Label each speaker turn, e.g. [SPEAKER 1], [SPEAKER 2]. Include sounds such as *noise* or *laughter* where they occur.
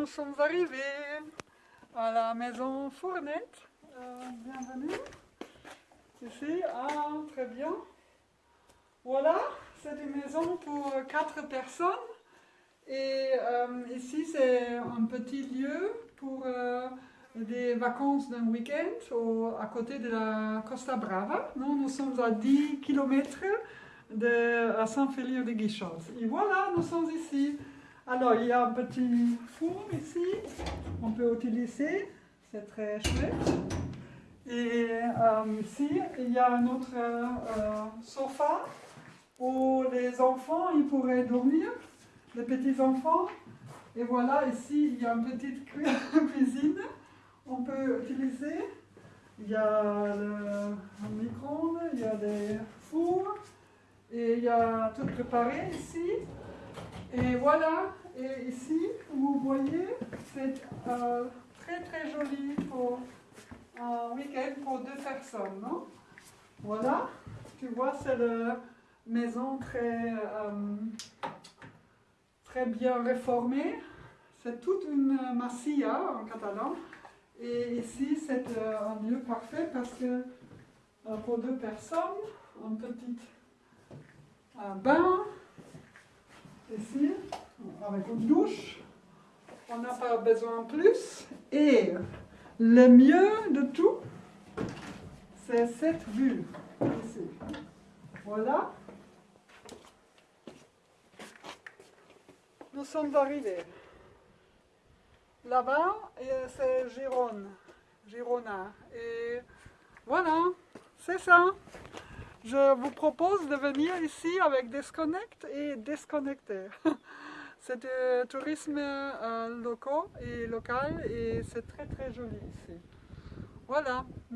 [SPEAKER 1] nous sommes arrivés à la maison Fournette. Euh, bienvenue. Ici, ah, très bien. Voilà, c'est une maison pour quatre personnes. Et euh, ici, c'est un petit lieu pour euh, des vacances d'un week-end à côté de la Costa Brava. Nous, nous sommes à 10 km de à San Félix de Guichos. Et voilà, nous sommes ici. Alors, il y a un petit four ici, on peut utiliser, c'est très chouette. Et euh, ici, il y a un autre euh, sofa où les enfants ils pourraient dormir, les petits-enfants. Et voilà, ici, il y a une petite *laughs* cuisine, on peut utiliser. Il y a le micro-ondes, il y a des fours, et il y a tout préparé ici. Et voilà, et ici, vous voyez, c'est euh, très très joli pour un week-end pour deux personnes, non Voilà, tu vois, c'est la maison très, euh, très bien réformée. C'est toute une massilla en catalan. Et ici, c'est euh, un lieu parfait parce que pour deux personnes, un petit un bain, avec une douche. On n'a pas besoin de plus. Et le mieux de tout, c'est cette vue. Voilà. Nous sommes arrivés. Là-bas, c'est Gironde, Girona. Et voilà, c'est ça. Je vous propose de venir ici avec Disconnect et Disconnecter. *laughs* C'est du tourisme euh, local et local et c'est très très joli ici. Voilà.